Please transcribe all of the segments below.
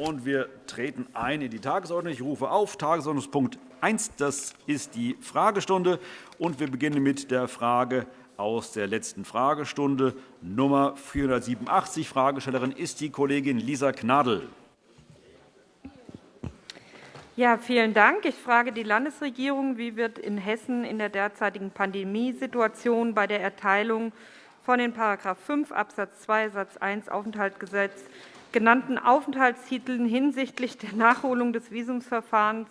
und wir treten ein in die Tagesordnung. Ich rufe auf Tagesordnungspunkt 1. Das ist die Fragestunde. Und wir beginnen mit der Frage aus der letzten Fragestunde, Nummer 487. Fragestellerin ist die Kollegin Lisa Gnadl. Ja, vielen Dank. Ich frage die Landesregierung, wie wird in Hessen in der derzeitigen Pandemiesituation bei der Erteilung von den § 5 Abs. 2 Satz 1 Aufenthaltsgesetz genannten Aufenthaltstiteln hinsichtlich der Nachholung des Visumsverfahrens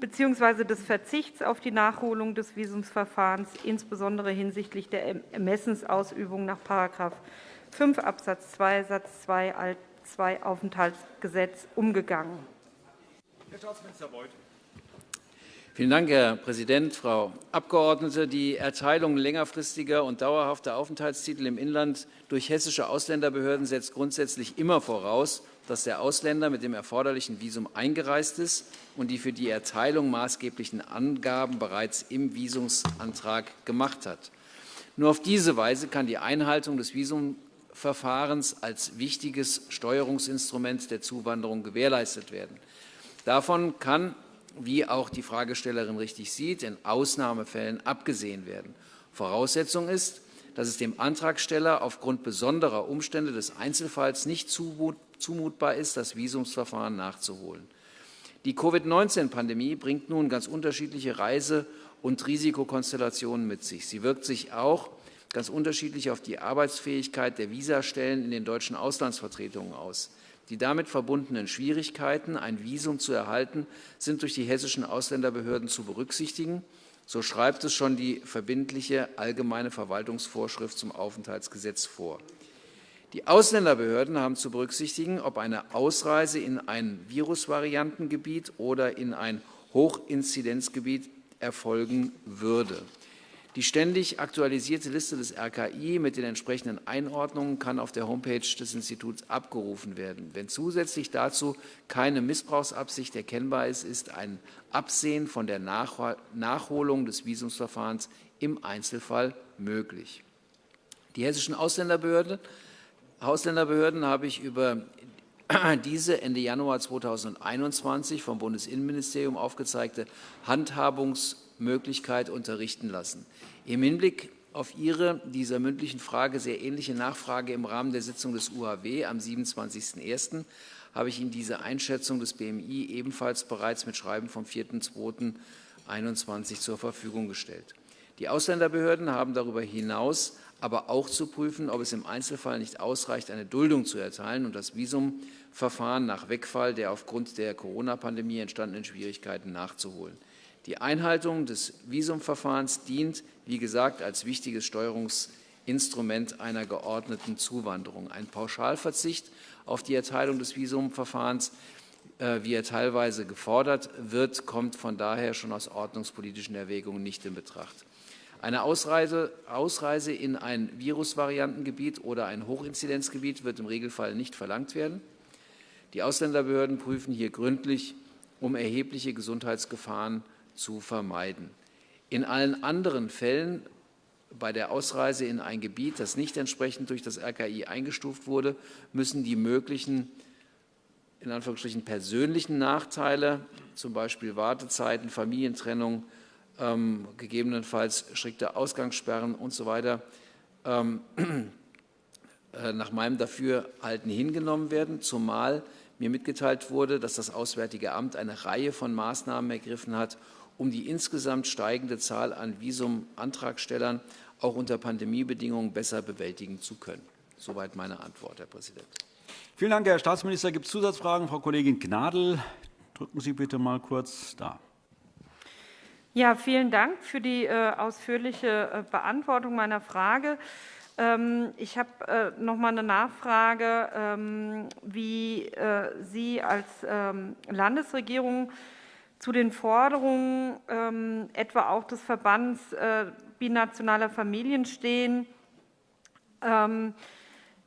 bzw. des Verzichts auf die Nachholung des Visumsverfahrens, insbesondere hinsichtlich der Ermessensausübung nach § 5 Abs. 2 Satz 2 Alt 2 Aufenthaltsgesetz umgegangen. Herr Staatsminister Beuth. Vielen Dank, Herr Präsident, Frau Abgeordnete. Die Erteilung längerfristiger und dauerhafter Aufenthaltstitel im Inland durch hessische Ausländerbehörden setzt grundsätzlich immer voraus, dass der Ausländer mit dem erforderlichen Visum eingereist ist und die für die Erteilung maßgeblichen Angaben bereits im Visumsantrag gemacht hat. Nur auf diese Weise kann die Einhaltung des Visumverfahrens als wichtiges Steuerungsinstrument der Zuwanderung gewährleistet werden. Davon kann wie auch die Fragestellerin richtig sieht, in Ausnahmefällen abgesehen werden. Voraussetzung ist, dass es dem Antragsteller aufgrund besonderer Umstände des Einzelfalls nicht zumutbar ist, das Visumsverfahren nachzuholen. Die Covid-19-Pandemie bringt nun ganz unterschiedliche Reise- und Risikokonstellationen mit sich. Sie wirkt sich auch ganz unterschiedlich auf die Arbeitsfähigkeit der Visastellen in den deutschen Auslandsvertretungen aus. Die damit verbundenen Schwierigkeiten, ein Visum zu erhalten, sind durch die hessischen Ausländerbehörden zu berücksichtigen. So schreibt es schon die verbindliche Allgemeine Verwaltungsvorschrift zum Aufenthaltsgesetz vor. Die Ausländerbehörden haben zu berücksichtigen, ob eine Ausreise in ein Virusvariantengebiet oder in ein Hochinzidenzgebiet erfolgen würde. Die ständig aktualisierte Liste des RKI mit den entsprechenden Einordnungen kann auf der Homepage des Instituts abgerufen werden. Wenn zusätzlich dazu keine Missbrauchsabsicht erkennbar ist, ist ein Absehen von der Nachholung des Visumsverfahrens im Einzelfall möglich. Die hessischen Ausländerbehörden, Ausländerbehörden habe ich über diese Ende Januar 2021 vom Bundesinnenministerium aufgezeigte Handhabungs- Möglichkeit unterrichten lassen. Im Hinblick auf Ihre dieser mündlichen Frage sehr ähnliche Nachfrage im Rahmen der Sitzung des UHW am 27.01. habe ich Ihnen diese Einschätzung des BMI ebenfalls bereits mit Schreiben vom 4.2.21 zur Verfügung gestellt. Die Ausländerbehörden haben darüber hinaus aber auch zu prüfen, ob es im Einzelfall nicht ausreicht, eine Duldung zu erteilen und das Visumverfahren nach Wegfall der aufgrund der Corona-Pandemie entstandenen Schwierigkeiten nachzuholen. Die Einhaltung des Visumverfahrens dient, wie gesagt, als wichtiges Steuerungsinstrument einer geordneten Zuwanderung. Ein Pauschalverzicht auf die Erteilung des Visumverfahrens, äh, wie er teilweise gefordert wird, kommt von daher schon aus ordnungspolitischen Erwägungen nicht in Betracht. Eine Ausreise, Ausreise in ein Virusvariantengebiet oder ein Hochinzidenzgebiet wird im Regelfall nicht verlangt werden. Die Ausländerbehörden prüfen hier gründlich, um erhebliche Gesundheitsgefahren zu vermeiden. In allen anderen Fällen bei der Ausreise in ein Gebiet, das nicht entsprechend durch das RKI eingestuft wurde, müssen die möglichen in Anführungsstrichen persönlichen Nachteile, zum Beispiel Wartezeiten, Familientrennung, ähm, gegebenenfalls strikte Ausgangssperren usw. So ähm, äh, nach meinem Dafürhalten hingenommen werden, zumal mir mitgeteilt wurde, dass das Auswärtige Amt eine Reihe von Maßnahmen ergriffen hat, um die insgesamt steigende Zahl an Visumantragstellern auch unter Pandemiebedingungen besser bewältigen zu können. Soweit meine Antwort, Herr Präsident. Vielen Dank, Herr Staatsminister. Gibt es Zusatzfragen? Frau Kollegin Gnadl, drücken Sie bitte mal kurz da. Ja, vielen Dank für die äh, ausführliche äh, Beantwortung meiner Frage. Ähm, ich habe äh, noch mal eine Nachfrage, ähm, wie Sie als ähm, Landesregierung zu den Forderungen ähm, etwa auch des Verbands äh, binationaler Familien stehen, ähm,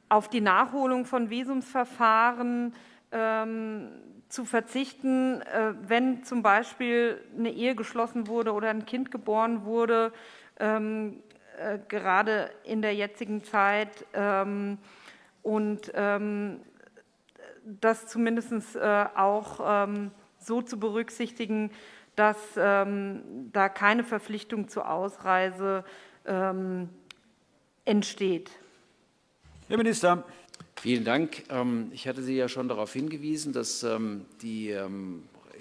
auf die Nachholung von Visumsverfahren ähm, zu verzichten, äh, wenn zum Beispiel eine Ehe geschlossen wurde oder ein Kind geboren wurde, ähm, äh, gerade in der jetzigen Zeit. Ähm, und ähm, das zumindest auch ähm, so zu berücksichtigen, dass da keine Verpflichtung zur Ausreise entsteht. Herr Minister. Vielen Dank. Ich hatte Sie ja schon darauf hingewiesen, dass die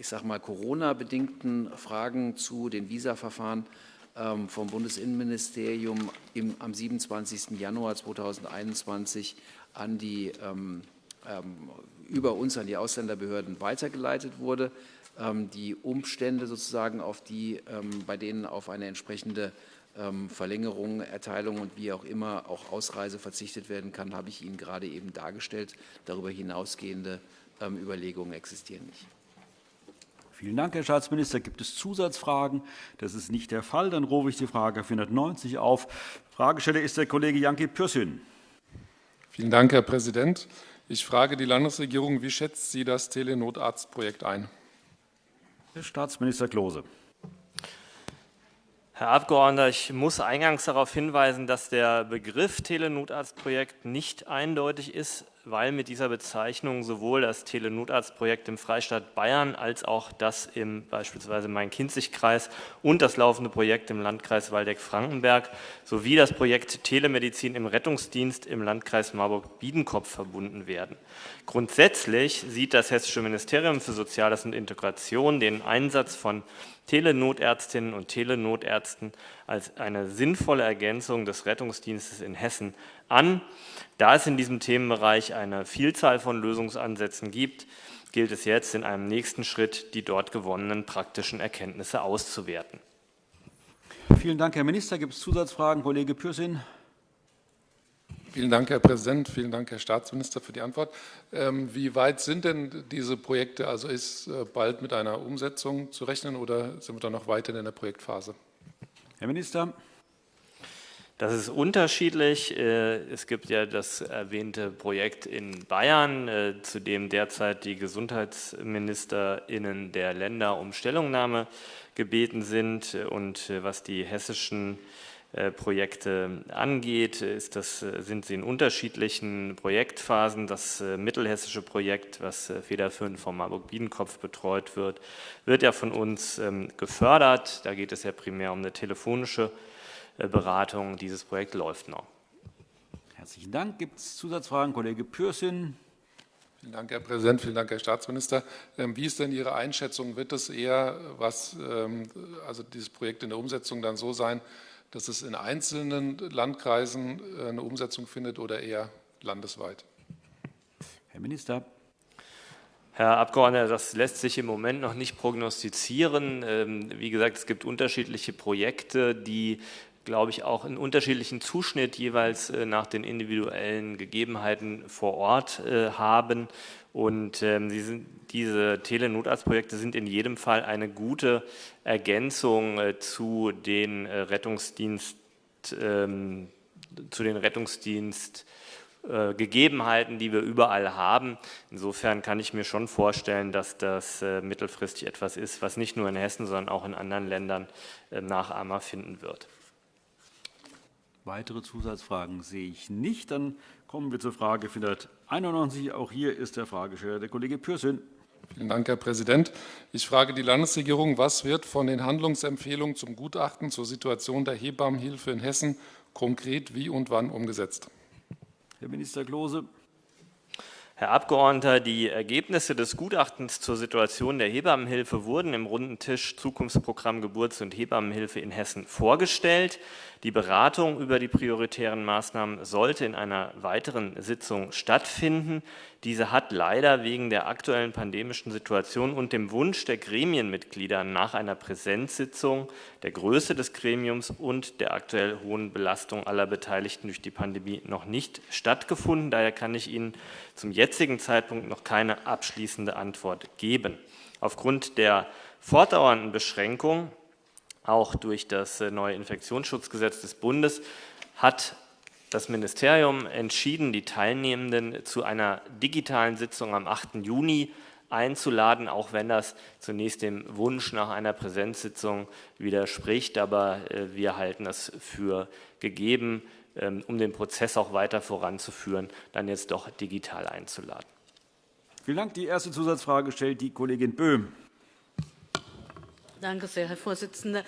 ich sage mal, Corona-bedingten Fragen zu den Visa-Verfahren ähm, vom Bundesinnenministerium im, am 27. Januar 2021 an die, ähm, ähm, über uns an die Ausländerbehörden weitergeleitet wurde. Ähm, die Umstände sozusagen, auf die, ähm, bei denen auf eine entsprechende ähm, Verlängerung, Erteilung und wie auch immer auch Ausreise verzichtet werden kann, habe ich Ihnen gerade eben dargestellt. Darüber hinausgehende Überlegungen existieren nicht. Vielen Dank, Herr Staatsminister. Gibt es Zusatzfragen? Das ist nicht der Fall. Dann rufe ich die Frage 490 auf. Fragesteller ist der Kollege Janki Pürsün. Vielen Dank, Herr Präsident. Ich frage die Landesregierung, wie schätzt sie das Telenotarztprojekt ein? Herr Staatsminister Klose. Herr Abgeordneter, ich muss eingangs darauf hinweisen, dass der Begriff Telenotarztprojekt nicht eindeutig ist weil mit dieser Bezeichnung sowohl das Telenotarztprojekt im Freistaat Bayern als auch das im beispielsweise Main-Kinzig-Kreis und das laufende Projekt im Landkreis Waldeck-Frankenberg sowie das Projekt Telemedizin im Rettungsdienst im Landkreis Marburg-Biedenkopf verbunden werden. Grundsätzlich sieht das Hessische Ministerium für Soziales und Integration den Einsatz von Telenotärztinnen und Telenotärzten als eine sinnvolle Ergänzung des Rettungsdienstes in Hessen an. Da es in diesem Themenbereich eine Vielzahl von Lösungsansätzen gibt, gilt es jetzt in einem nächsten Schritt, die dort gewonnenen praktischen Erkenntnisse auszuwerten. Vielen Dank, Herr Minister. Gibt es Zusatzfragen? Kollege Pürsün. Vielen Dank, Herr Präsident. Vielen Dank, Herr Staatsminister, für die Antwort. Ähm, wie weit sind denn diese Projekte? Also ist äh, bald mit einer Umsetzung zu rechnen oder sind wir da noch weiter in der Projektphase? Herr Minister. Das ist unterschiedlich. Äh, es gibt ja das erwähnte Projekt in Bayern, äh, zu dem derzeit die GesundheitsministerInnen der Länder um Stellungnahme gebeten sind. Und äh, was die hessischen Projekte angeht, ist das, sind sie in unterschiedlichen Projektphasen. Das mittelhessische Projekt, was federführend vom Marburg-Biedenkopf betreut wird, wird ja von uns ähm, gefördert. Da geht es ja primär um eine telefonische Beratung. Dieses Projekt läuft noch. Herzlichen Dank. Gibt es Zusatzfragen? Kollege Pürsün. Vielen Dank, Herr Präsident. Vielen Dank, Herr Staatsminister. Ähm, wie ist denn Ihre Einschätzung? Wird es eher, was, ähm, also dieses Projekt in der Umsetzung dann so sein, dass es in einzelnen Landkreisen äh, eine Umsetzung findet oder eher landesweit? Herr Minister. Herr Abgeordneter, das lässt sich im Moment noch nicht prognostizieren. Ähm, wie gesagt, es gibt unterschiedliche Projekte, die glaube ich, auch einen unterschiedlichen Zuschnitt jeweils äh, nach den individuellen Gegebenheiten vor Ort äh, haben. Und ähm, sind, diese Telenotarztprojekte sind in jedem Fall eine gute Ergänzung äh, zu den Rettungsdienst, ähm, zu den Rettungsdienst Gegebenheiten, die wir überall haben. Insofern kann ich mir schon vorstellen, dass das mittelfristig etwas ist, was nicht nur in Hessen, sondern auch in anderen Ländern Nachahmer finden wird. Weitere Zusatzfragen sehe ich nicht. Dann kommen wir zur Frage 491. Auch hier ist der Fragesteller der Kollege Pürsün. Vielen Dank, Herr Präsident. Ich frage die Landesregierung, was wird von den Handlungsempfehlungen zum Gutachten zur Situation der Hebammenhilfe in Hessen konkret wie und wann umgesetzt? Herr Minister Klose. Herr Abgeordneter, die Ergebnisse des Gutachtens zur Situation der Hebammenhilfe wurden im runden Tisch Zukunftsprogramm Geburts- und Hebammenhilfe in Hessen vorgestellt. Die Beratung über die prioritären Maßnahmen sollte in einer weiteren Sitzung stattfinden. Diese hat leider wegen der aktuellen pandemischen Situation und dem Wunsch der Gremienmitglieder nach einer Präsenzsitzung, der Größe des Gremiums und der aktuell hohen Belastung aller Beteiligten durch die Pandemie noch nicht stattgefunden. Daher kann ich Ihnen zum jetzigen Zeitpunkt noch keine abschließende Antwort geben. Aufgrund der fortdauernden Beschränkung auch durch das äh, neue Infektionsschutzgesetz des Bundes hat das Ministerium entschieden, die Teilnehmenden zu einer digitalen Sitzung am 8. Juni einzuladen, auch wenn das zunächst dem Wunsch nach einer Präsenzsitzung widerspricht. Aber äh, wir halten es für gegeben, ähm, um den Prozess auch weiter voranzuführen, dann jetzt doch digital einzuladen. Vielen Dank. Die erste Zusatzfrage stellt die Kollegin Böhm. Danke sehr, Herr Vorsitzender.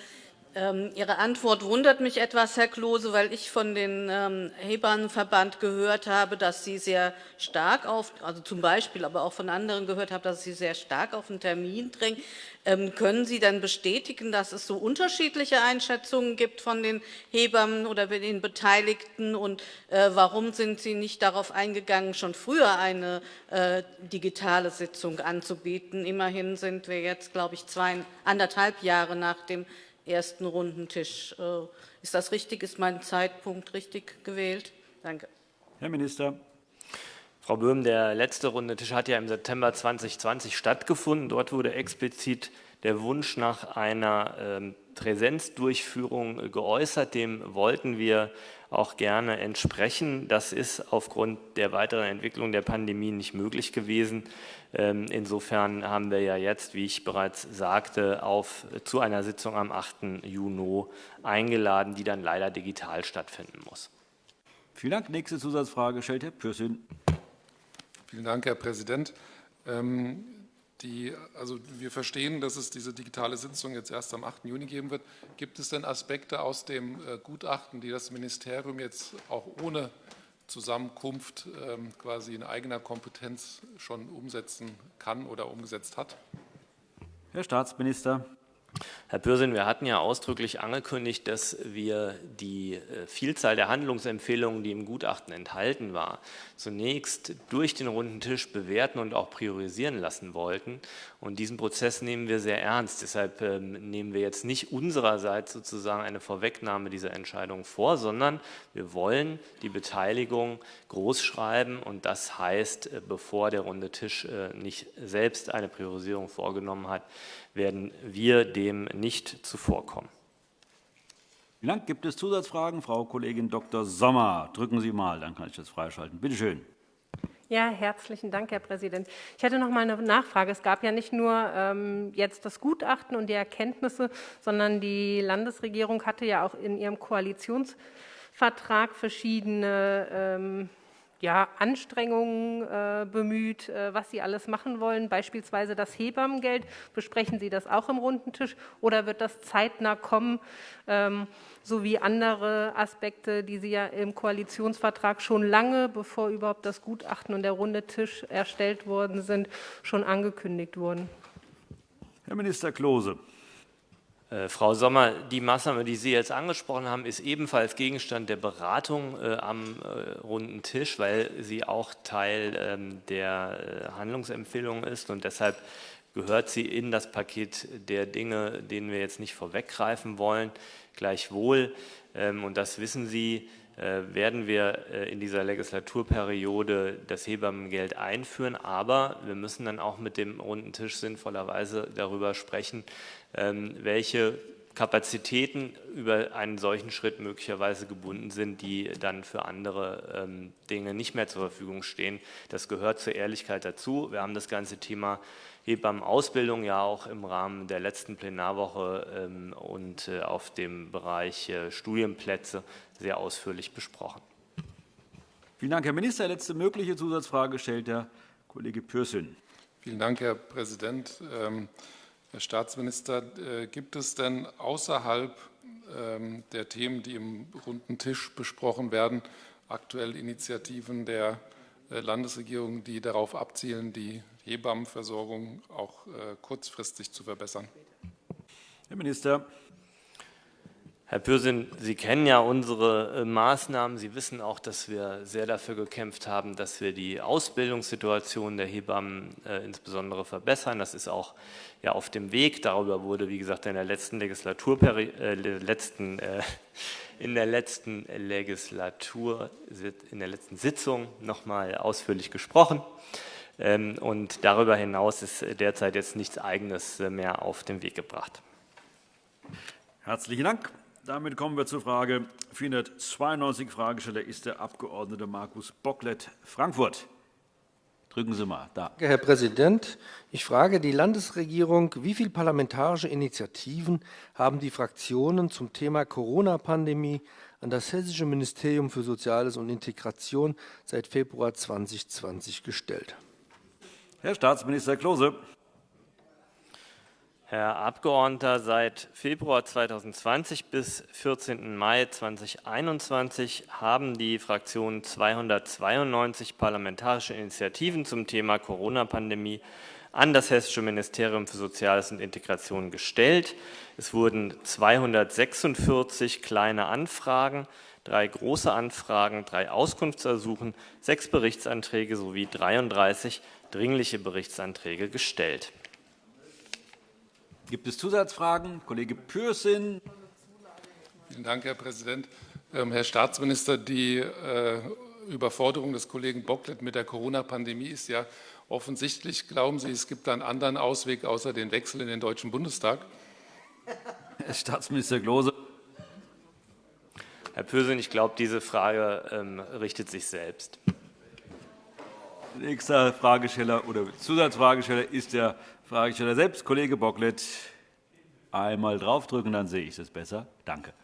Ähm, Ihre Antwort wundert mich etwas, Herr Klose, weil ich von dem ähm, Hebammenverband gehört habe, dass Sie sehr stark auf, also zum Beispiel, aber auch von anderen gehört habe, dass Sie sehr stark auf einen Termin drängen. Ähm, können Sie dann bestätigen, dass es so unterschiedliche Einschätzungen gibt von den Hebammen oder den Beteiligten? Und äh, warum sind Sie nicht darauf eingegangen, schon früher eine äh, digitale Sitzung anzubieten? Immerhin sind wir jetzt, glaube ich, zweieinhalb Jahre nach dem ersten Rundentisch. Äh, ist das richtig? Ist mein Zeitpunkt richtig gewählt? Danke. Herr Minister. Frau Böhm, der letzte Rundentisch hat ja im September 2020 stattgefunden. Dort wurde explizit der Wunsch nach einer ähm, Präsenzdurchführung geäußert. Dem wollten wir auch gerne entsprechen. Das ist aufgrund der weiteren Entwicklung der Pandemie nicht möglich gewesen. Ähm, insofern haben wir ja jetzt, wie ich bereits sagte, auf, zu einer Sitzung am 8. Juni eingeladen, die dann leider digital stattfinden muss. Vielen Dank. Nächste Zusatzfrage stellt Herr Pürsün. Vielen Dank, Herr Präsident. Ähm, die, also wir verstehen, dass es diese digitale Sitzung jetzt erst am 8. Juni geben wird. Gibt es denn Aspekte aus dem äh, Gutachten, die das Ministerium jetzt auch ohne Zusammenkunft ähm, quasi in eigener Kompetenz schon umsetzen kann oder umgesetzt hat? Herr Staatsminister. Herr Pürsün, wir hatten ja ausdrücklich angekündigt, dass wir die äh, Vielzahl der Handlungsempfehlungen, die im Gutachten enthalten war, zunächst durch den runden Tisch bewerten und auch priorisieren lassen wollten. Und diesen Prozess nehmen wir sehr ernst. Deshalb ähm, nehmen wir jetzt nicht unsererseits sozusagen eine Vorwegnahme dieser Entscheidung vor, sondern wir wollen die Beteiligung großschreiben. Und das heißt, äh, bevor der runde Tisch äh, nicht selbst eine Priorisierung vorgenommen hat, werden wir dem nicht zuvorkommen. Vielen Dank. Gibt es Zusatzfragen? Frau Kollegin Dr. Sommer, drücken Sie mal, dann kann ich das freischalten. Bitte schön. Ja, herzlichen Dank, Herr Präsident. Ich hätte noch mal eine Nachfrage. Es gab ja nicht nur ähm, jetzt das Gutachten und die Erkenntnisse, sondern die Landesregierung hatte ja auch in ihrem Koalitionsvertrag verschiedene ähm, ja, Anstrengungen äh, bemüht, äh, was Sie alles machen wollen, beispielsweise das Hebammengeld. Besprechen Sie das auch im runden Tisch oder wird das zeitnah kommen, ähm, sowie andere Aspekte, die Sie ja im Koalitionsvertrag schon lange, bevor überhaupt das Gutachten und der runde Tisch erstellt worden sind, schon angekündigt wurden? Herr Minister Klose. Äh, Frau Sommer, die Maßnahme, die Sie jetzt angesprochen haben, ist ebenfalls Gegenstand der Beratung äh, am äh, runden Tisch, weil sie auch Teil ähm, der äh, Handlungsempfehlung ist und deshalb gehört sie in das Paket der Dinge, denen wir jetzt nicht vorweggreifen wollen. Gleichwohl, ähm, und das wissen Sie, werden wir äh, in dieser Legislaturperiode das Hebammengeld einführen. Aber wir müssen dann auch mit dem runden Tisch sinnvollerweise darüber sprechen, ähm, welche Kapazitäten über einen solchen Schritt möglicherweise gebunden sind, die dann für andere ähm, Dinge nicht mehr zur Verfügung stehen. Das gehört zur Ehrlichkeit dazu. Wir haben das ganze Thema Hebammenausbildung ja auch im Rahmen der letzten Plenarwoche ähm, und äh, auf dem Bereich äh, Studienplätze sehr ausführlich besprochen. Vielen Dank, Herr Minister. Letzte mögliche Zusatzfrage stellt der Kollege Pürsün. Vielen Dank, Herr Präsident. Herr Staatsminister, äh, gibt es denn außerhalb ähm, der Themen, die im runden Tisch besprochen werden, aktuell Initiativen der äh, Landesregierung, die darauf abzielen, die Hebammenversorgung auch äh, kurzfristig zu verbessern? Herr Minister. Herr Pürsün, Sie kennen ja unsere äh, Maßnahmen. Sie wissen auch, dass wir sehr dafür gekämpft haben, dass wir die Ausbildungssituation der Hebammen äh, insbesondere verbessern. Das ist auch ja, auf dem Weg. Darüber wurde, wie gesagt, in der letzten Legislaturperiode, äh, letzten, äh, in der letzten Legislatur, in der letzten Sitzung noch mal ausführlich gesprochen. Ähm, und darüber hinaus ist derzeit jetzt nichts Eigenes äh, mehr auf den Weg gebracht. Herzlichen Dank. Damit kommen wir zur Frage 492. Fragesteller ist der Abg. Markus Bocklet, Frankfurt. Drücken Sie mal. Da. Herr Präsident, ich frage die Landesregierung, wie viele parlamentarische Initiativen haben die Fraktionen zum Thema Corona-Pandemie an das Hessische Ministerium für Soziales und Integration seit Februar 2020 gestellt? Herr Staatsminister Klose. Herr Abgeordneter, seit Februar 2020 bis 14. Mai 2021 haben die Fraktionen 292 parlamentarische Initiativen zum Thema Corona-Pandemie an das Hessische Ministerium für Soziales und Integration gestellt. Es wurden 246 kleine Anfragen, drei große Anfragen, drei Auskunftsersuchen, sechs Berichtsanträge sowie 33 dringliche Berichtsanträge gestellt. Gibt es Zusatzfragen? Kollege Pürsün. Vielen Dank, Herr Präsident. Ähm, Herr Staatsminister, die äh, Überforderung des Kollegen Bocklet mit der Corona-Pandemie ist ja offensichtlich. Glauben Sie, es gibt einen anderen Ausweg außer den Wechsel in den Deutschen Bundestag? Herr Staatsminister Klose. Herr Pürsün, ich glaube, diese Frage ähm, richtet sich selbst. Nächster Fragesteller oder Zusatzfragesteller ist der Fragesteller selbst, Kollege Bocklet. Einmal draufdrücken, dann sehe ich es besser. Danke.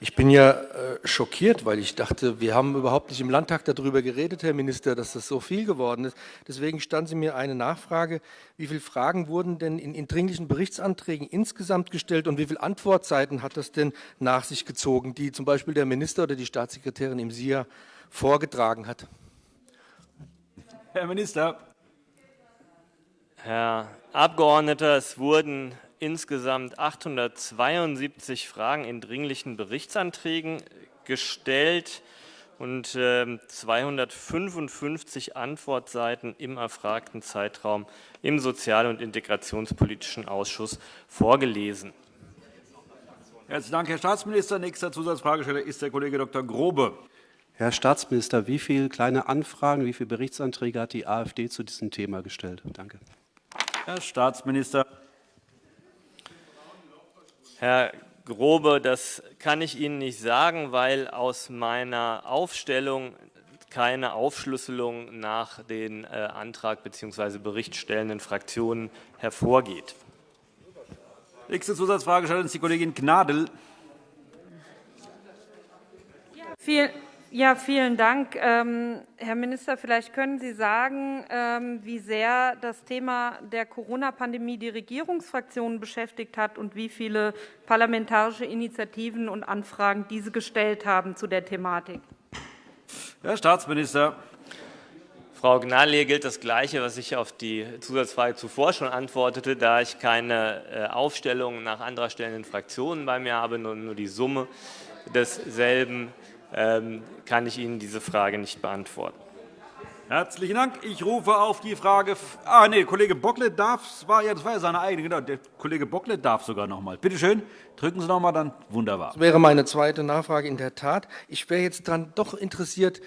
Ich bin ja äh, schockiert, weil ich dachte, wir haben überhaupt nicht im Landtag darüber geredet, Herr Minister, dass das so viel geworden ist. Deswegen stand Sie mir eine Nachfrage. Wie viele Fragen wurden denn in, in dringlichen Berichtsanträgen insgesamt gestellt und wie viele Antwortzeiten hat das denn nach sich gezogen, die zum Beispiel der Minister oder die Staatssekretärin im SIA vorgetragen hat? Herr Minister. Herr Abgeordneter, es wurden insgesamt 872 Fragen in dringlichen Berichtsanträgen gestellt und 255 ähm, Antwortseiten im erfragten Zeitraum im Sozial- und Integrationspolitischen Ausschuss vorgelesen. Herzlichen Dank, Herr Staatsminister. Nächster Zusatzfragesteller ist der Kollege Dr. Grobe. Herr Staatsminister, wie viele kleine Anfragen, wie viele Berichtsanträge hat die AfD zu diesem Thema gestellt? Danke. Herr Staatsminister. Herr Grobe, das kann ich Ihnen nicht sagen, weil aus meiner Aufstellung keine Aufschlüsselung nach den äh, Antrag bzw. Berichtstellenden Fraktionen hervorgeht. Nächste Zusatzfrage ist die Kollegin Gnadl. Vielen ja, vielen Dank. Ähm, Herr Minister, vielleicht können Sie sagen, ähm, wie sehr das Thema der Corona-Pandemie die Regierungsfraktionen beschäftigt hat und wie viele parlamentarische Initiativen und Anfragen diese gestellt haben zu der Thematik. Herr Staatsminister. Frau Gnadl, gilt das Gleiche, was ich auf die Zusatzfrage zuvor schon antwortete, da ich keine äh, Aufstellung nach anderer stellenden Fraktionen bei mir habe, nur, nur die Summe desselben kann ich Ihnen diese Frage nicht beantworten. Herzlichen Dank. Ich rufe auf die Frage. Ah, nee, Kollege Bocklet darf. Das war ja, das war ja seine eigene. Genau, der Kollege Bocklet darf sogar noch mal. Bitte schön, drücken Sie noch mal, dann wunderbar. Das wäre meine zweite Nachfrage in der Tat. Ich wäre jetzt dann doch interessiert,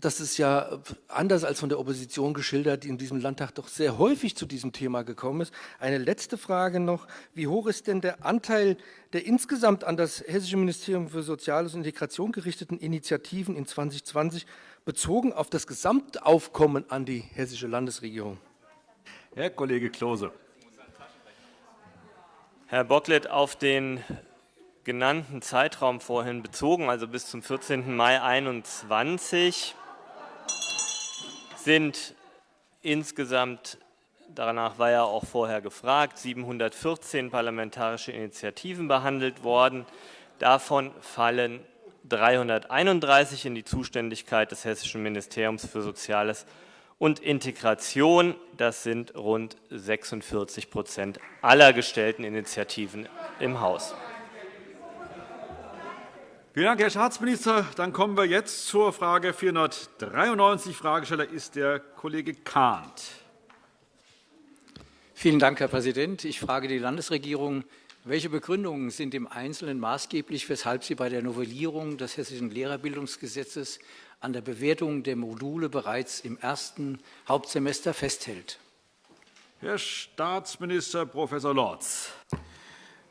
dass es ja anders als von der Opposition geschildert in diesem Landtag doch sehr häufig zu diesem Thema gekommen ist. Eine letzte Frage noch. Wie hoch ist denn der Anteil der insgesamt an das Hessische Ministerium für Soziales und Integration gerichteten Initiativen in 2020 bezogen auf das Gesamtaufkommen an die hessische Landesregierung? Herr Kollege Klose. Herr Bocklet, auf den genannten Zeitraum vorhin bezogen, also bis zum 14. Mai 2021, sind insgesamt, danach war ja auch vorher gefragt, 714 parlamentarische Initiativen behandelt worden. Davon fallen 331 in die Zuständigkeit des Hessischen Ministeriums für Soziales und Integration. Das sind rund 46 Prozent aller gestellten Initiativen im Haus. Vielen Dank, Herr Staatsminister. Dann kommen wir jetzt zur Frage 493. Fragesteller ist der Kollege Kahnt. Vielen Dank, Herr Präsident. Ich frage die Landesregierung, welche Begründungen sind im Einzelnen maßgeblich, weshalb sie bei der Novellierung des Hessischen Lehrerbildungsgesetzes an der Bewertung der Module bereits im ersten Hauptsemester festhält? Herr Staatsminister Prof. Lorz.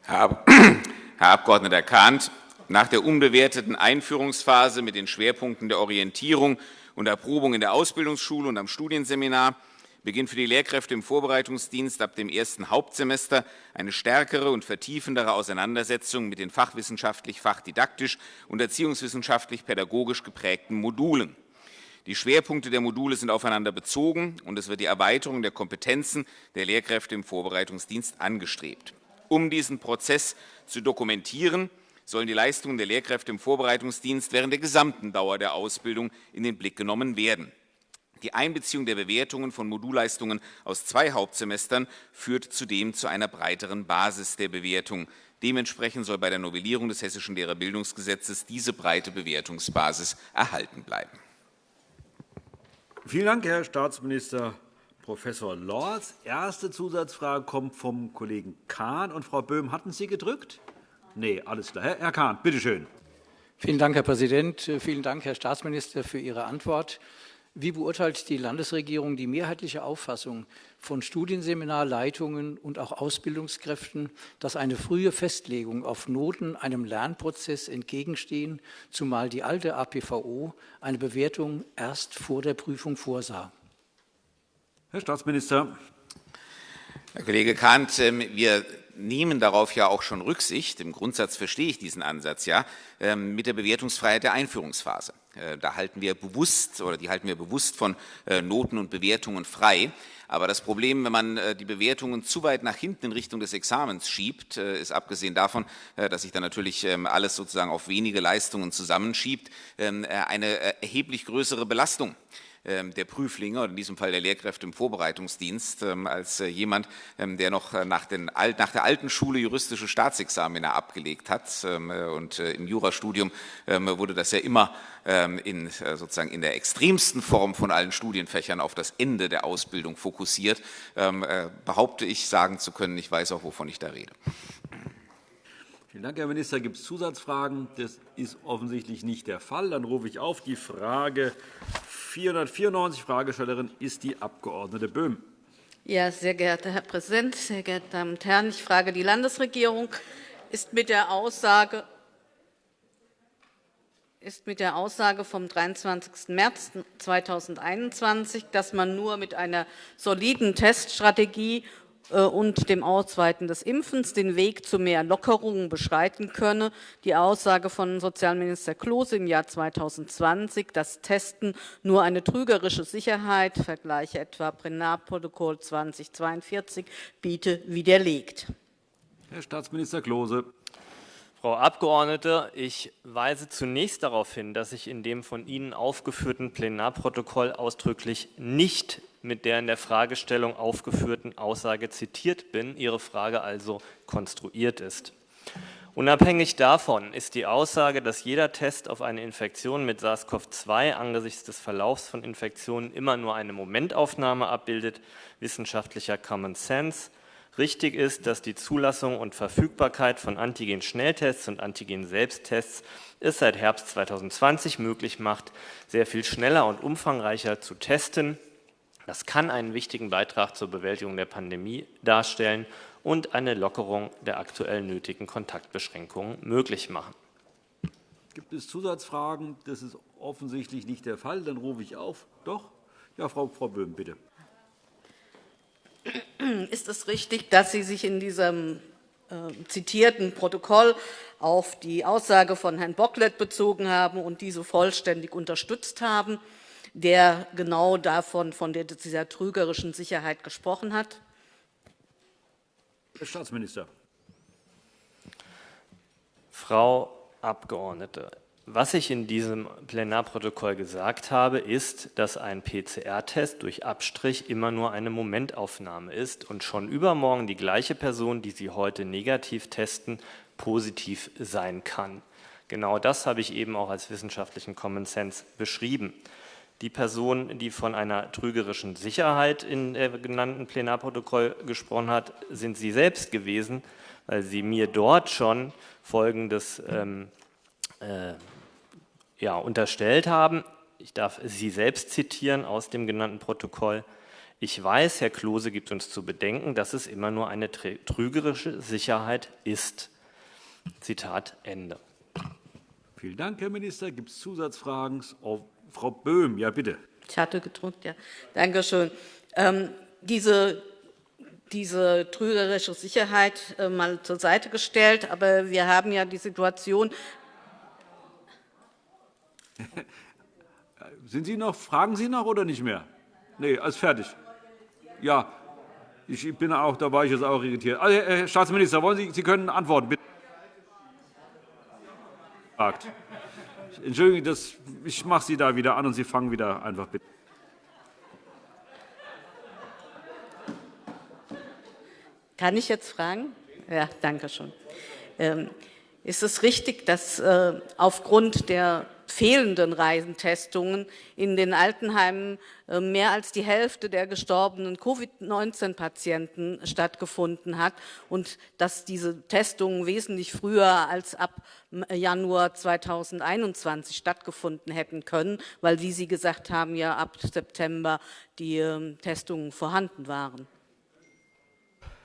Herr Abg. Kahnt, nach der unbewerteten Einführungsphase mit den Schwerpunkten der Orientierung und Erprobung in der Ausbildungsschule und am Studienseminar beginnt für die Lehrkräfte im Vorbereitungsdienst ab dem ersten Hauptsemester eine stärkere und vertiefendere Auseinandersetzung mit den fachwissenschaftlich, fachdidaktisch und erziehungswissenschaftlich pädagogisch geprägten Modulen. Die Schwerpunkte der Module sind aufeinander bezogen, und es wird die Erweiterung der Kompetenzen der Lehrkräfte im Vorbereitungsdienst angestrebt. Um diesen Prozess zu dokumentieren, sollen die Leistungen der Lehrkräfte im Vorbereitungsdienst während der gesamten Dauer der Ausbildung in den Blick genommen werden. Die Einbeziehung der Bewertungen von Modulleistungen aus zwei Hauptsemestern führt zudem zu einer breiteren Basis der Bewertung. Dementsprechend soll bei der Novellierung des Hessischen Lehrerbildungsgesetzes diese breite Bewertungsbasis erhalten bleiben. Vielen Dank, Herr Staatsminister Prof. Lorz. Erste Zusatzfrage kommt vom Kollegen Kahn. Und Frau Böhm, hatten Sie gedrückt? Nee, alles klar. Herr Kahn, bitte schön. Vielen Dank, Herr Präsident. Vielen Dank, Herr Staatsminister, für Ihre Antwort. Wie beurteilt die Landesregierung die mehrheitliche Auffassung von Studienseminarleitungen und auch Ausbildungskräften, dass eine frühe Festlegung auf Noten einem Lernprozess entgegenstehen, zumal die alte APVO eine Bewertung erst vor der Prüfung vorsah? Herr Staatsminister. Herr Kollege Kahnt, ähm, wir nehmen darauf ja auch schon Rücksicht. Im Grundsatz verstehe ich diesen Ansatz ja ähm, mit der Bewertungsfreiheit der Einführungsphase. Äh, da halten wir bewusst oder die halten wir bewusst von äh, Noten und Bewertungen frei. Aber das Problem, wenn man äh, die Bewertungen zu weit nach hinten in Richtung des Examens schiebt, ist abgesehen davon, dass sich dann natürlich ähm, alles sozusagen auf wenige Leistungen zusammenschiebt, ähm, eine erheblich größere Belastung der Prüflinge oder in diesem Fall der Lehrkräfte im Vorbereitungsdienst ähm, als äh, jemand, ähm, der noch äh, nach, den, nach der alten Schule juristische Staatsexamina abgelegt hat. Äh, und im Jurastudium wurde das ja immer in, sozusagen in der extremsten Form von allen Studienfächern auf das Ende der Ausbildung fokussiert, behaupte ich, sagen zu können, ich weiß auch, wovon ich da rede. Vielen Dank, Herr Minister. Gibt es Zusatzfragen? Das ist offensichtlich nicht der Fall. Dann rufe ich auf die Frage 494. Fragestellerin ist die Abg. Böhm. Ja, sehr geehrter Herr Präsident, sehr geehrte Damen und Herren! Ich frage die Landesregierung, ist mit der Aussage ist mit der Aussage vom 23. März 2021, dass man nur mit einer soliden Teststrategie und dem Ausweiten des Impfens den Weg zu mehr Lockerungen beschreiten könne. Die Aussage von Sozialminister Klose im Jahr 2020, dass Testen nur eine trügerische Sicherheit, Vergleiche etwa Plenarprotokoll 2042, biete, widerlegt. Herr Staatsminister Klose. Frau Abgeordnete, ich weise zunächst darauf hin, dass ich in dem von Ihnen aufgeführten Plenarprotokoll ausdrücklich nicht mit der in der Fragestellung aufgeführten Aussage zitiert bin, Ihre Frage also konstruiert ist. Unabhängig davon ist die Aussage, dass jeder Test auf eine Infektion mit SARS-CoV-2 angesichts des Verlaufs von Infektionen immer nur eine Momentaufnahme abbildet, wissenschaftlicher Common Sense. Richtig ist, dass die Zulassung und Verfügbarkeit von Antigen-Schnelltests und Antigen-Selbsttests es seit Herbst 2020 möglich macht, sehr viel schneller und umfangreicher zu testen das kann einen wichtigen Beitrag zur Bewältigung der Pandemie darstellen und eine Lockerung der aktuell nötigen Kontaktbeschränkungen möglich machen. Gibt es Zusatzfragen? Das ist offensichtlich nicht der Fall. Dann rufe ich auf. Doch? Ja, Frau, Frau Böhm, bitte. Ist es richtig, dass Sie sich in diesem äh, zitierten Protokoll auf die Aussage von Herrn Bocklet bezogen haben und diese vollständig unterstützt haben? Der genau davon, von dieser trügerischen Sicherheit gesprochen hat? Herr Staatsminister. Frau Abgeordnete, was ich in diesem Plenarprotokoll gesagt habe, ist, dass ein PCR-Test durch Abstrich immer nur eine Momentaufnahme ist und schon übermorgen die gleiche Person, die Sie heute negativ testen, positiv sein kann. Genau das habe ich eben auch als wissenschaftlichen Common Sense beschrieben. Die Person, die von einer trügerischen Sicherheit in dem genannten Plenarprotokoll gesprochen hat, sind Sie selbst gewesen, weil Sie mir dort schon Folgendes ähm, äh, ja, unterstellt haben. Ich darf Sie selbst zitieren aus dem genannten Protokoll. Ich weiß, Herr Klose gibt uns zu bedenken, dass es immer nur eine trügerische Sicherheit ist. Zitat Ende. Vielen Dank, Herr Minister. Gibt es Zusatzfragen? Frau Böhm, ja bitte. Ich hatte gedrückt, ja. Danke schön. Ähm, diese, diese trügerische Sicherheit äh, mal zur Seite gestellt, aber wir haben ja die Situation. Sind Sie noch, fragen Sie noch oder nicht mehr? Nee, alles fertig. Ja, ich bin auch, da war ich jetzt auch irritiert. Also, Herr Staatsminister, wollen Sie, Sie können antworten, bitte. Entschuldigung, das, ich mache Sie da wieder an, und Sie fangen wieder einfach bitte. Kann ich jetzt fragen? Ja, danke schön. Ähm, ist es richtig, dass äh, aufgrund der fehlenden Reisentestungen in den Altenheimen äh, mehr als die Hälfte der gestorbenen Covid-19-Patienten stattgefunden hat und dass diese Testungen wesentlich früher als ab Januar 2021 stattgefunden hätten können, weil, wie Sie gesagt haben, ja ab September die ähm, Testungen vorhanden waren.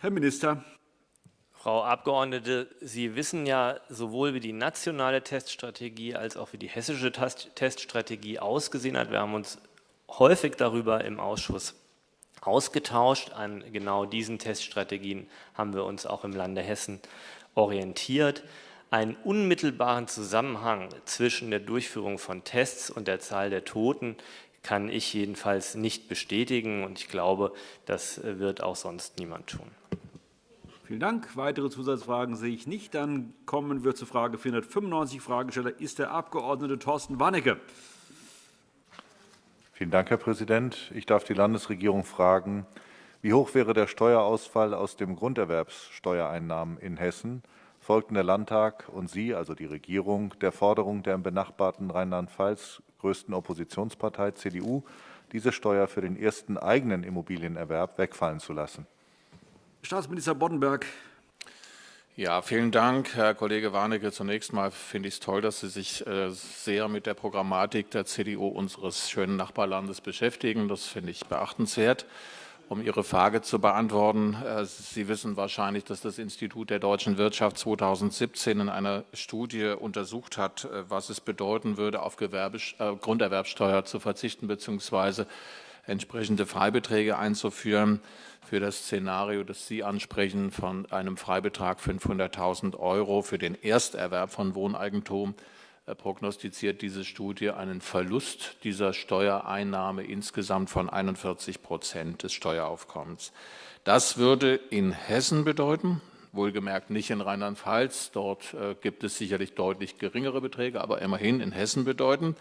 Herr Minister. Frau Abgeordnete, Sie wissen ja sowohl, wie die nationale Teststrategie als auch wie die hessische Teststrategie ausgesehen hat. Wir haben uns häufig darüber im Ausschuss ausgetauscht. An genau diesen Teststrategien haben wir uns auch im Lande Hessen orientiert. Einen unmittelbaren Zusammenhang zwischen der Durchführung von Tests und der Zahl der Toten kann ich jedenfalls nicht bestätigen, und ich glaube, das wird auch sonst niemand tun. Vielen Dank. Weitere Zusatzfragen sehe ich nicht. Dann kommen wir zur Frage 495. Fragesteller ist der Abg. Thorsten Warnecke. Vielen Dank, Herr Präsident. Ich darf die Landesregierung fragen, wie hoch wäre der Steuerausfall aus den Grunderwerbssteuereinnahmen in Hessen? Folgten der Landtag und Sie, also die Regierung, der Forderung der im benachbarten Rheinland-Pfalz größten Oppositionspartei CDU, diese Steuer für den ersten eigenen Immobilienerwerb wegfallen zu lassen? Staatsminister Boddenberg. Ja, vielen Dank, Herr Kollege Warnecke. Zunächst einmal finde ich es toll, dass Sie sich äh, sehr mit der Programmatik der CDU unseres schönen Nachbarlandes beschäftigen. Das finde ich beachtenswert. Um Ihre Frage zu beantworten, äh, Sie wissen wahrscheinlich, dass das Institut der deutschen Wirtschaft 2017 in einer Studie untersucht hat, äh, was es bedeuten würde, auf Gewerbe, Grunderwerbsteuer zu verzichten bzw. entsprechende Freibeträge einzuführen für das Szenario, das Sie ansprechen, von einem Freibetrag 500.000 € für den Ersterwerb von Wohneigentum prognostiziert diese Studie einen Verlust dieser Steuereinnahme insgesamt von 41 Prozent des Steueraufkommens. Das würde in Hessen bedeuten, wohlgemerkt nicht in Rheinland-Pfalz, dort äh, gibt es sicherlich deutlich geringere Beträge, aber immerhin in Hessen bedeuten,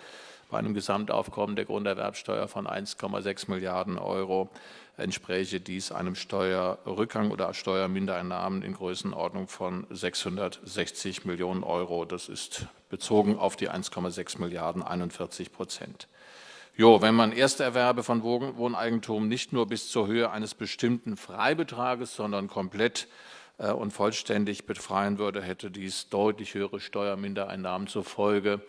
bei einem Gesamtaufkommen der Grunderwerbsteuer von 1,6 Milliarden Euro entspräche dies einem Steuerrückgang oder Steuermindereinnahmen in Größenordnung von 660 Millionen Euro. Das ist bezogen auf die 1,6 Milliarden 41 Prozent. Jo, wenn man Ersterwerbe von Wohneigentum nicht nur bis zur Höhe eines bestimmten Freibetrages, sondern komplett äh, und vollständig befreien würde, hätte dies deutlich höhere Steuermindereinnahmen zur Folge.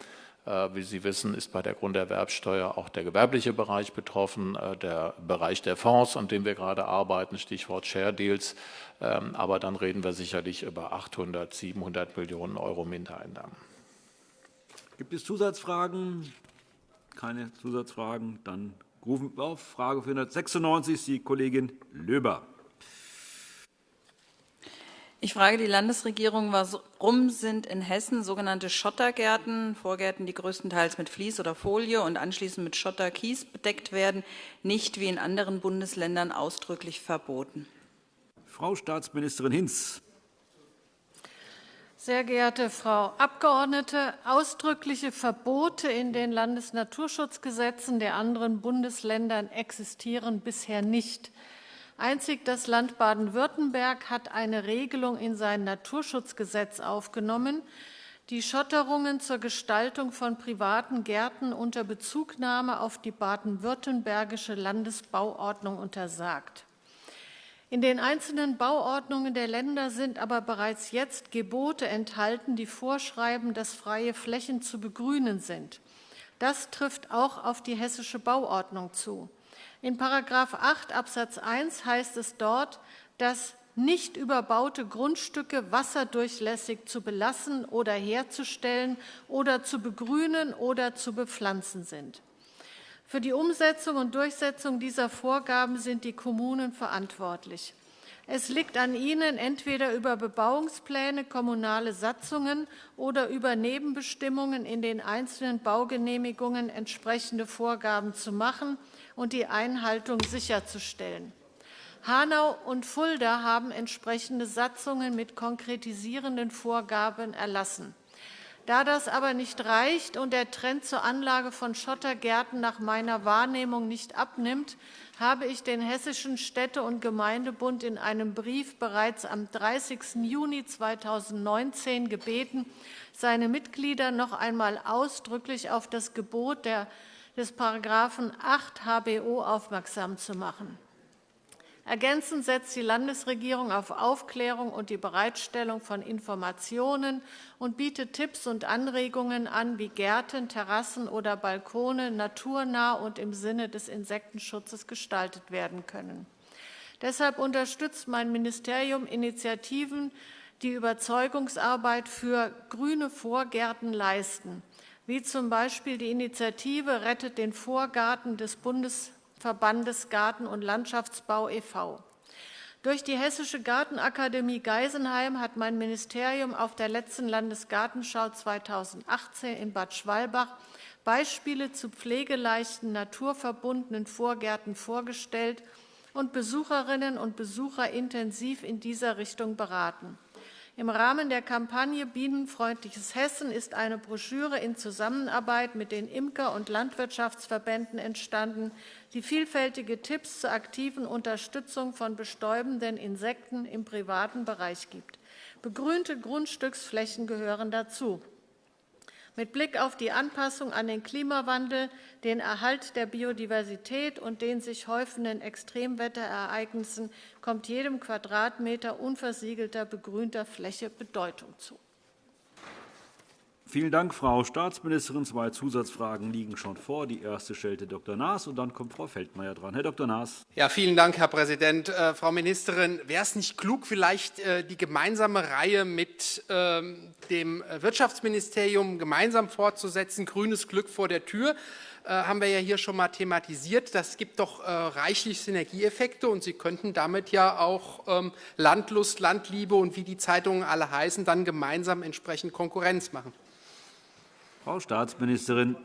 Äh, wie Sie wissen, ist bei der Grunderwerbsteuer auch der gewerbliche Bereich betroffen, äh, der Bereich der Fonds, an dem wir gerade arbeiten, Stichwort Share Deals. Ähm, aber dann reden wir sicherlich über 800, 700 Millionen Euro Mindereinnahmen. Gibt es Zusatzfragen? Keine Zusatzfragen. Dann rufen wir auf. Frage 496, die Kollegin Löber. Ich frage die Landesregierung, warum sind in Hessen sogenannte Schottergärten, Vorgärten, die größtenteils mit Vlies oder Folie und anschließend mit Schotterkies bedeckt werden, nicht wie in anderen Bundesländern ausdrücklich verboten? Frau Staatsministerin Hinz. Sehr geehrte Frau Abgeordnete, ausdrückliche Verbote in den Landesnaturschutzgesetzen der anderen Bundesländer existieren bisher nicht. Einzig das Land Baden-Württemberg hat eine Regelung in sein Naturschutzgesetz aufgenommen, die Schotterungen zur Gestaltung von privaten Gärten unter Bezugnahme auf die baden-württembergische Landesbauordnung untersagt. In den einzelnen Bauordnungen der Länder sind aber bereits jetzt Gebote enthalten, die vorschreiben, dass freie Flächen zu begrünen sind. Das trifft auch auf die hessische Bauordnung zu. In § 8 Abs. 1 heißt es dort, dass nicht überbaute Grundstücke wasserdurchlässig zu belassen oder herzustellen oder zu begrünen oder zu bepflanzen sind. Für die Umsetzung und Durchsetzung dieser Vorgaben sind die Kommunen verantwortlich. Es liegt an Ihnen, entweder über Bebauungspläne, kommunale Satzungen oder über Nebenbestimmungen in den einzelnen Baugenehmigungen entsprechende Vorgaben zu machen und die Einhaltung sicherzustellen. Hanau und Fulda haben entsprechende Satzungen mit konkretisierenden Vorgaben erlassen. Da das aber nicht reicht und der Trend zur Anlage von Schottergärten nach meiner Wahrnehmung nicht abnimmt, habe ich den Hessischen Städte- und Gemeindebund in einem Brief bereits am 30. Juni 2019 gebeten, seine Mitglieder noch einmal ausdrücklich auf das Gebot des § 8 HBO aufmerksam zu machen. Ergänzend setzt die Landesregierung auf Aufklärung und die Bereitstellung von Informationen und bietet Tipps und Anregungen an, wie Gärten, Terrassen oder Balkone naturnah und im Sinne des Insektenschutzes gestaltet werden können. Deshalb unterstützt mein Ministerium Initiativen, die Überzeugungsarbeit für grüne Vorgärten leisten, wie z. B. die Initiative Rettet den Vorgarten des Bundes Verbandes Garten- und Landschaftsbau e.V. Durch die Hessische Gartenakademie Geisenheim hat mein Ministerium auf der letzten Landesgartenschau 2018 in Bad Schwalbach Beispiele zu pflegeleichten, naturverbundenen Vorgärten vorgestellt und Besucherinnen und Besucher intensiv in dieser Richtung beraten. Im Rahmen der Kampagne Bienenfreundliches Hessen ist eine Broschüre in Zusammenarbeit mit den Imker- und Landwirtschaftsverbänden entstanden, die vielfältige Tipps zur aktiven Unterstützung von bestäubenden Insekten im privaten Bereich gibt. Begrünte Grundstücksflächen gehören dazu. Mit Blick auf die Anpassung an den Klimawandel, den Erhalt der Biodiversität und den sich häufenden Extremwetterereignissen kommt jedem Quadratmeter unversiegelter begrünter Fläche Bedeutung zu. Vielen Dank, Frau Staatsministerin. Zwei Zusatzfragen liegen schon vor. Die erste stellte Dr. Naas, und dann kommt Frau Feldmayer dran. Herr Dr. Naas. Ja, vielen Dank, Herr Präsident. Äh, Frau Ministerin, wäre es nicht klug, vielleicht äh, die gemeinsame Reihe mit äh, dem Wirtschaftsministerium gemeinsam fortzusetzen? Grünes Glück vor der Tür äh, haben wir ja hier schon mal thematisiert. Das gibt doch äh, reichlich Synergieeffekte, und Sie könnten damit ja auch ähm, Landlust, Landliebe und wie die Zeitungen alle heißen, dann gemeinsam entsprechend Konkurrenz machen. Frau Staatsministerin.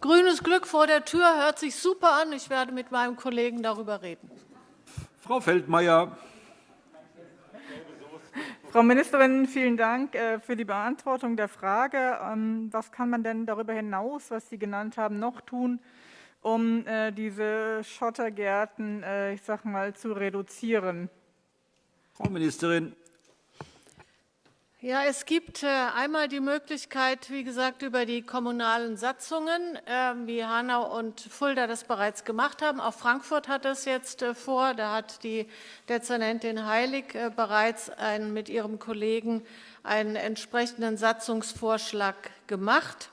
Grünes Glück vor der Tür hört sich super an. Ich werde mit meinem Kollegen darüber reden. Frau Feldmayer. Frau Ministerin, vielen Dank äh, für die Beantwortung der Frage. Ähm, was kann man denn darüber hinaus, was Sie genannt haben, noch tun, um äh, diese Schottergärten äh, ich sag mal, zu reduzieren? Frau Ministerin. Ja, es gibt äh, einmal die Möglichkeit, wie gesagt, über die kommunalen Satzungen, ähm, wie Hanau und Fulda das bereits gemacht haben. Auch Frankfurt hat das jetzt äh, vor. Da hat die Dezernentin Heilig äh, bereits mit ihrem Kollegen einen entsprechenden Satzungsvorschlag gemacht.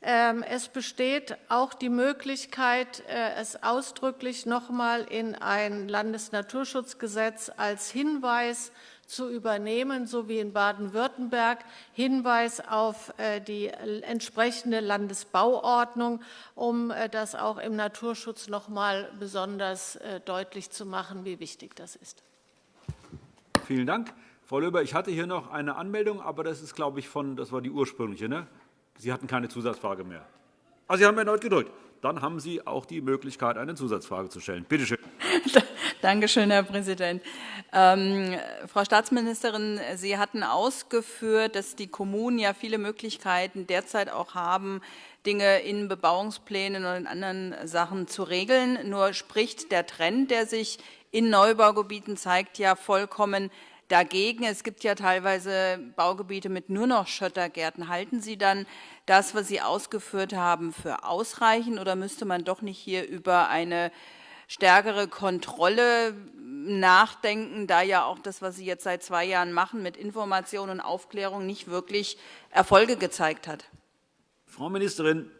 Ähm, es besteht auch die Möglichkeit, es ausdrücklich noch einmal in ein Landesnaturschutzgesetz als Hinweis zu übernehmen, so wie in Baden-Württemberg, Hinweis auf äh, die entsprechende Landesbauordnung, um äh, das auch im Naturschutz noch einmal besonders äh, deutlich zu machen, wie wichtig das ist. Vielen Dank. Frau Löber, ich hatte hier noch eine Anmeldung, aber das ist, glaube ich, von, das war die ursprüngliche. Ne? Sie hatten keine Zusatzfrage mehr. Also Sie haben erneut gedrückt. Dann haben Sie auch die Möglichkeit, eine Zusatzfrage zu stellen. Bitte schön. Danke schön, Herr Präsident. Ähm, Frau Staatsministerin, Sie hatten ausgeführt, dass die Kommunen ja viele Möglichkeiten derzeit auch haben, Dinge in Bebauungsplänen oder in anderen Sachen zu regeln. Nur spricht der Trend, der sich in Neubaugebieten zeigt, ja vollkommen dagegen. Es gibt ja teilweise Baugebiete mit nur noch Schottergärten. Halten Sie dann das, was Sie ausgeführt haben, für ausreichend oder müsste man doch nicht hier über eine stärkere Kontrolle nachdenken, da ja auch das, was Sie jetzt seit zwei Jahren machen, mit Information und Aufklärung nicht wirklich Erfolge gezeigt hat. Frau Ministerin.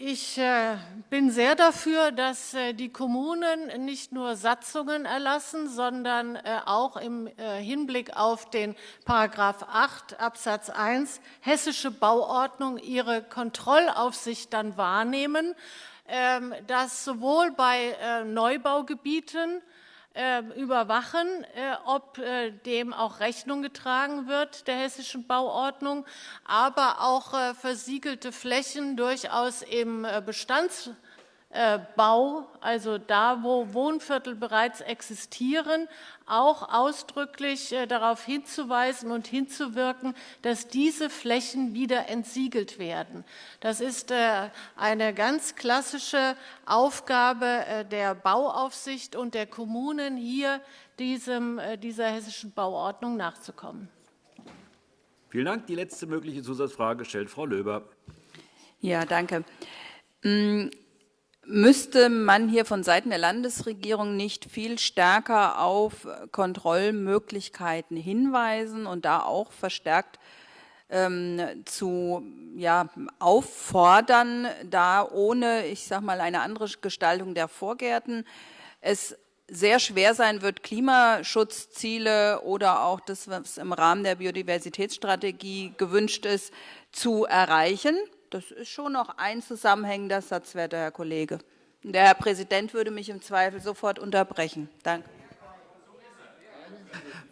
Ich äh, bin sehr dafür, dass äh, die Kommunen nicht nur Satzungen erlassen, sondern äh, auch im Hinblick auf den § 8 Absatz 1 Hessische Bauordnung ihre Kontrollaufsicht dann wahrnehmen ähm, das sowohl bei Neubaugebieten überwachen, äh, ob äh, dem auch Rechnung getragen wird, der hessischen Bauordnung, aber auch versiegelte Flächen durchaus im Bestands äh, Bau, also da, wo Wohnviertel bereits existieren, auch ausdrücklich äh, darauf hinzuweisen und hinzuwirken, dass diese Flächen wieder entsiegelt werden. Das ist äh, eine ganz klassische Aufgabe der Bauaufsicht und der Kommunen, hier diesem, dieser hessischen Bauordnung nachzukommen. Vielen Dank. Die letzte mögliche Zusatzfrage stellt Frau Löber. Ja, danke. Müsste man hier von Seiten der Landesregierung nicht viel stärker auf Kontrollmöglichkeiten hinweisen und da auch verstärkt ähm, zu ja, auffordern, da ohne, ich sag mal, eine andere Gestaltung der Vorgärten es sehr schwer sein wird, Klimaschutzziele oder auch das, was im Rahmen der Biodiversitätsstrategie gewünscht ist, zu erreichen. Das ist schon noch ein zusammenhängender Satz, werter Herr Kollege. Der Herr Präsident würde mich im Zweifel sofort unterbrechen. Danke.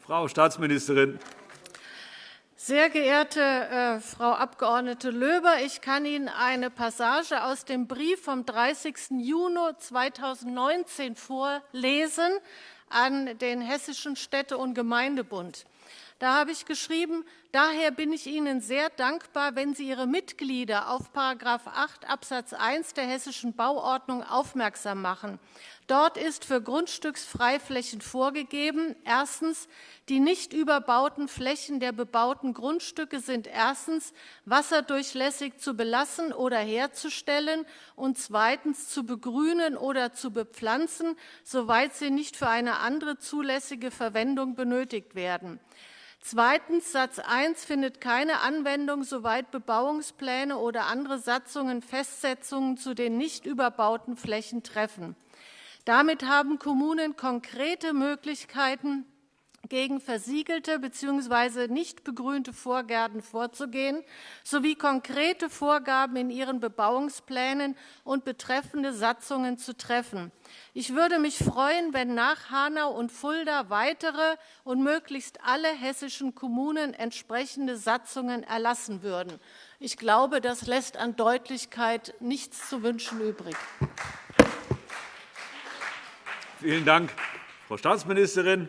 Frau Staatsministerin. Sehr geehrte äh, Frau Abg. Löber, ich kann Ihnen eine Passage aus dem Brief vom 30. Juni 2019 vorlesen an den Hessischen Städte- und Gemeindebund. Da habe ich geschrieben, daher bin ich Ihnen sehr dankbar, wenn Sie Ihre Mitglieder auf § 8 Absatz 1 der Hessischen Bauordnung aufmerksam machen. Dort ist für Grundstücksfreiflächen vorgegeben, erstens, die nicht überbauten Flächen der bebauten Grundstücke sind erstens wasserdurchlässig zu belassen oder herzustellen und zweitens zu begrünen oder zu bepflanzen, soweit sie nicht für eine andere zulässige Verwendung benötigt werden. Zweitens, Satz 1 findet keine Anwendung, soweit Bebauungspläne oder andere Satzungen Festsetzungen zu den nicht überbauten Flächen treffen. Damit haben Kommunen konkrete Möglichkeiten, gegen versiegelte bzw. nicht begrünte Vorgärten vorzugehen, sowie konkrete Vorgaben in ihren Bebauungsplänen und betreffende Satzungen zu treffen. Ich würde mich freuen, wenn nach Hanau und Fulda weitere und möglichst alle hessischen Kommunen entsprechende Satzungen erlassen würden. Ich glaube, das lässt an Deutlichkeit nichts zu wünschen übrig. Vielen Dank, Frau Staatsministerin.